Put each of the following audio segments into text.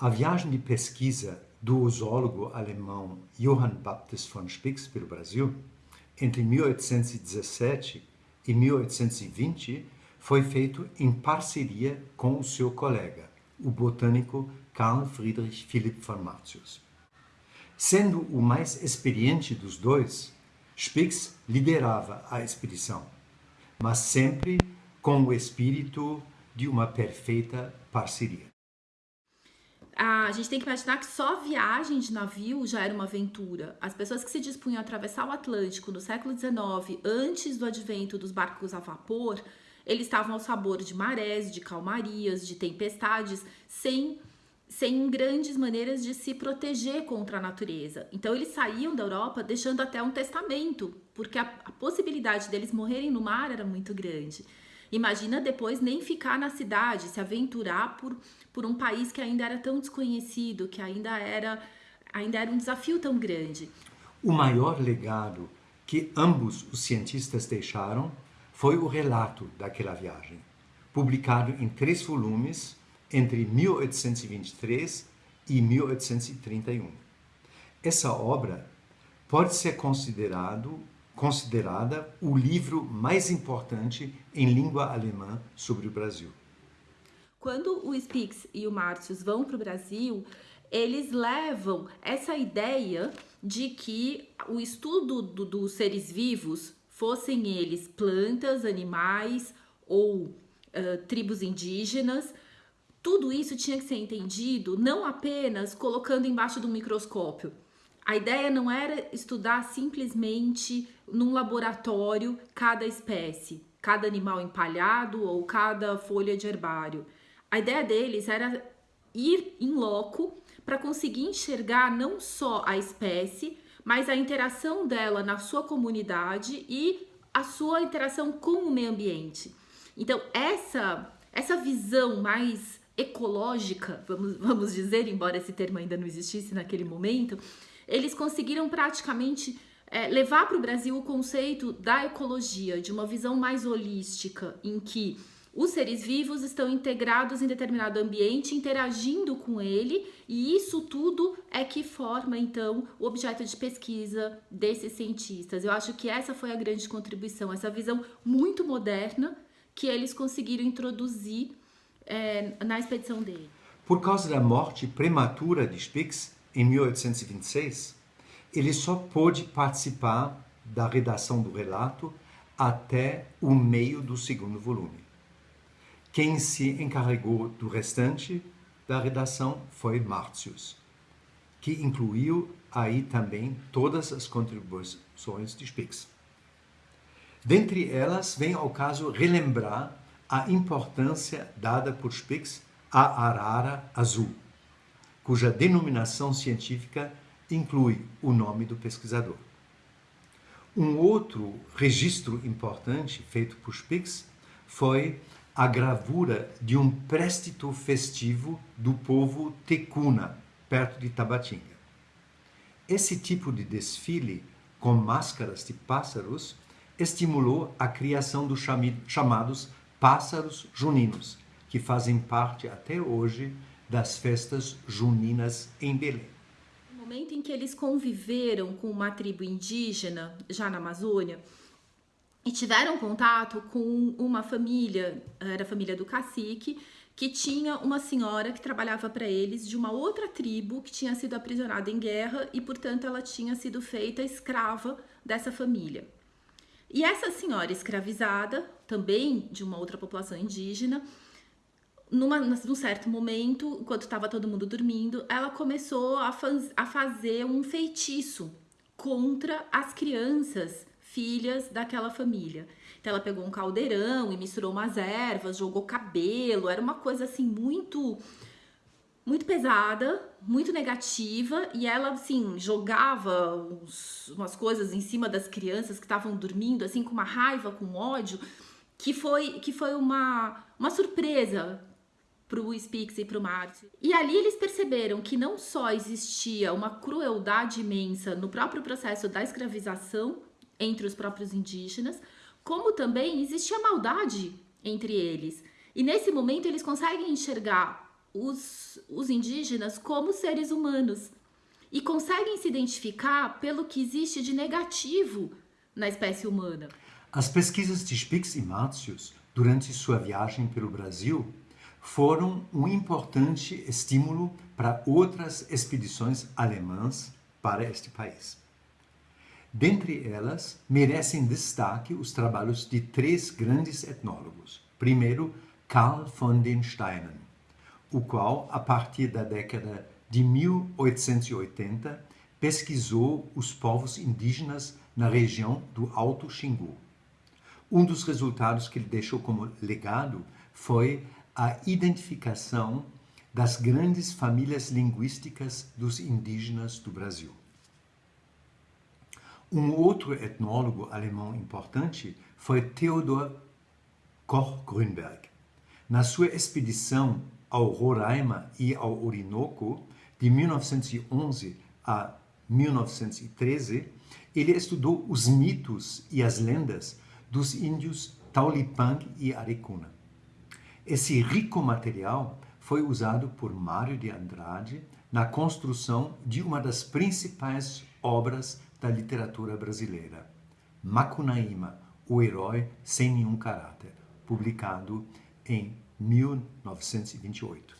A viagem de pesquisa do zoólogo alemão Johann Baptist von Spix pelo Brasil, entre 1817 e 1820, foi feito em parceria com o seu colega, o botânico Carl Friedrich Philipp von Martius. Sendo o mais experiente dos dois, Spix liderava a expedição, mas sempre com o espírito de uma perfeita parceria. A gente tem que imaginar que só viagem de navio já era uma aventura. As pessoas que se dispunham a atravessar o Atlântico no século XIX, antes do advento dos barcos a vapor, eles estavam ao sabor de marés, de calmarias, de tempestades, sem sem grandes maneiras de se proteger contra a natureza. Então eles saíam da Europa deixando até um testamento, porque a, a, possibilidade deles morrerem no mar era muito grande. Imagina depois nem ficar na cidade, se aventurar por, por um país que ainda era tão desconhecido, que ainda era, ainda era um desafio tão grande. O maior legado que ambos os cientistas deixaram foi o relato daquela viagem, publicado em três volumes entre 1823 e 1831. Essa obra pode ser considerado, considerada o livro mais importante em língua alemã sobre o Brasil. Quando o Spix e o Martius vão para o Brasil, eles levam essa ideia de que o estudo do, dos seres vivos, fossem eles plantas, animais ou uh, tribos indígenas, tudo isso tinha que ser entendido não apenas colocando embaixo do microscópio. A ideia não era estudar simplesmente num laboratório cada espécie, cada animal empalhado ou cada folha de herbário. A ideia deles era ir em loco para conseguir enxergar não só a espécie, mas a interação dela na sua comunidade e a sua interação com o meio ambiente. Então, essa, essa visão mais ecológica, vamos, vamos dizer, embora esse termo ainda não existisse naquele momento, eles conseguiram praticamente é, levar para o Brasil o conceito da ecologia, de uma visão mais holística, em que os seres vivos estão integrados em determinado ambiente, interagindo com ele, e isso tudo é que forma, então, o objeto de pesquisa desses cientistas. Eu acho que essa foi a grande contribuição, essa visão muito moderna que eles conseguiram introduzir é, na expedição dele. Por causa da morte prematura de Spix, em 1826, ele só pôde participar da redação do relato até o meio do segundo volume. Quem se encarregou do restante da redação foi Martius, que incluiu aí também todas as contribuições de Spix. Dentre elas, vem ao caso relembrar a importância dada por Spix à arara azul, cuja denominação científica inclui o nome do pesquisador. Um outro registro importante feito por Spix foi a gravura de um préstito festivo do povo Tecuna, perto de Tabatinga. Esse tipo de desfile com máscaras de pássaros estimulou a criação dos chamados pássaros juninos, que fazem parte até hoje das festas juninas em Belém. No momento em que eles conviveram com uma tribo indígena, já na Amazônia, e tiveram contato com uma família, era a família do cacique, que tinha uma senhora que trabalhava para eles de uma outra tribo que tinha sido aprisionada em guerra e, portanto, ela tinha sido feita escrava dessa família. E essa senhora escravizada, também de uma outra população indígena, numa, num certo momento, enquanto estava todo mundo dormindo, ela começou a, faz, a fazer um feitiço contra as crianças, filhas daquela família. Então ela pegou um caldeirão e misturou umas ervas, jogou cabelo, era uma coisa assim muito muito pesada, muito negativa, e ela, assim, jogava uns, umas coisas em cima das crianças que estavam dormindo, assim, com uma raiva, com ódio, que foi, que foi uma, uma surpresa pro Spix e pro Marte. E ali eles perceberam que não só existia uma crueldade imensa no próprio processo da escravização entre os próprios indígenas, como também existia maldade entre eles. E nesse momento eles conseguem enxergar os, os indígenas como seres humanos e conseguem se identificar pelo que existe de negativo na espécie humana. As pesquisas de Spix e Martius durante sua viagem pelo Brasil foram um importante estímulo para outras expedições alemãs para este país. Dentre elas, merecem destaque os trabalhos de três grandes etnólogos. Primeiro, Karl von den Steinen, o qual, a partir da década de 1880, pesquisou os povos indígenas na região do Alto Xingu. Um dos resultados que ele deixou como legado foi a identificação das grandes famílias linguísticas dos indígenas do Brasil. Um outro etnólogo alemão importante foi Theodor Koch-Grünberg. Na sua expedição ao Roraima e ao Orinoco, de 1911 a 1913, ele estudou os mitos e as lendas dos índios Taulipang e Arecuna. Esse rico material foi usado por Mário de Andrade na construção de uma das principais obras da literatura brasileira, Macunaíma, o herói sem nenhum caráter, publicado em 1928.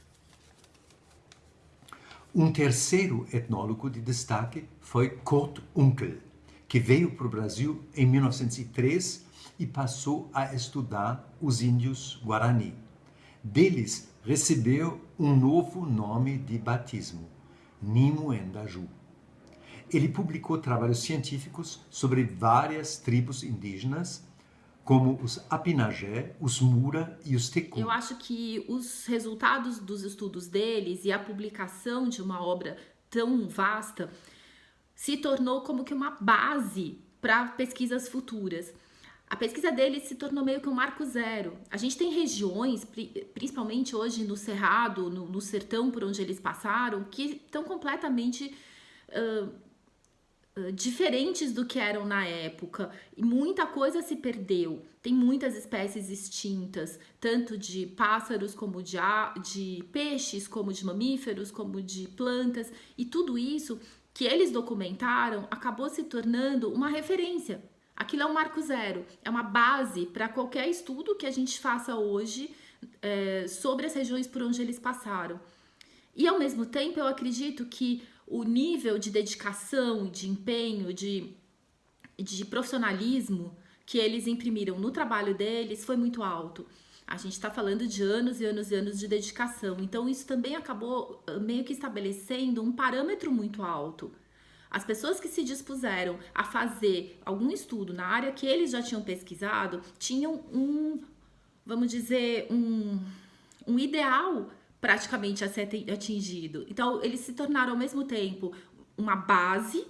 Um terceiro etnólogo de destaque foi Kurt Unkel, que veio para o Brasil em 1903 e passou a estudar os índios Guarani. Deles recebeu um novo nome de batismo, Nimo Endaju. Ele publicou trabalhos científicos sobre várias tribos indígenas, como os Apinagé, os Mura e os Tecum. Eu acho que os resultados dos estudos deles e a publicação de uma obra tão vasta se tornou como que uma base para pesquisas futuras. A pesquisa deles se tornou meio que um marco zero. A gente tem regiões, principalmente hoje no Cerrado, no, no sertão por onde eles passaram, que estão completamente uh, diferentes do que eram na época e muita coisa se perdeu. Tem muitas espécies extintas, tanto de pássaros como de, de peixes, como de mamíferos, como de plantas, e tudo isso que eles documentaram acabou se tornando uma referência. Aquilo é um marco zero, é uma base para qualquer estudo que a gente faça hoje é, sobre as regiões por onde eles passaram. E ao mesmo tempo, eu acredito que o nível de dedicação, de empenho, de, de profissionalismo que eles imprimiram no trabalho deles foi muito alto. A gente está falando de anos e anos e anos de dedicação. Então, isso também acabou meio que estabelecendo um parâmetro muito alto. As pessoas que se dispuseram a fazer algum estudo na área que eles já tinham pesquisado tinham um, vamos dizer, um, um ideal praticamente a ser atingido. Então, eles se tornaram ao mesmo tempo uma base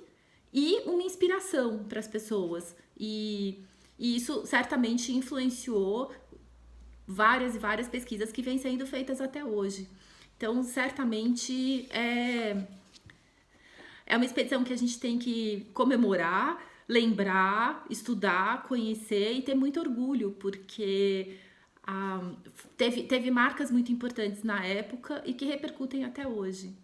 e uma inspiração para as pessoas. E, e, isso certamente influenciou várias e várias pesquisas que vêm sendo feitas até hoje. Então, certamente é, é uma expedição que a gente tem que comemorar, lembrar, estudar, conhecer e ter muito orgulho, porque teve, teve marcas muito importantes na época e que repercutem até hoje.